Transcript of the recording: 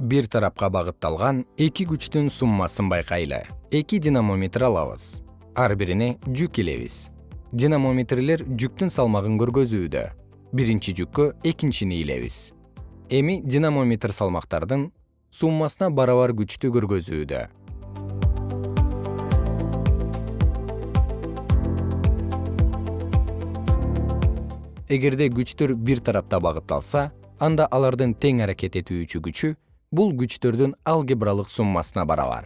бир тарапка багытталган эки күчтүн суммасын байкайлы эки динамометр алабыз. Ар бирине жүк илебиз. Динамометрлер жүктүн салмагын көргөзүүдө. Биринчи жүккө экинчини илебиз. Эми динамометр салмактардын суммасына барабар күчтү көргөзүүдө. Эгерде күчтөр бир тарапта багытталса анда алардын тең аракет этүүчү күчү бул күчтөрдүн алгебралык суммасына барабар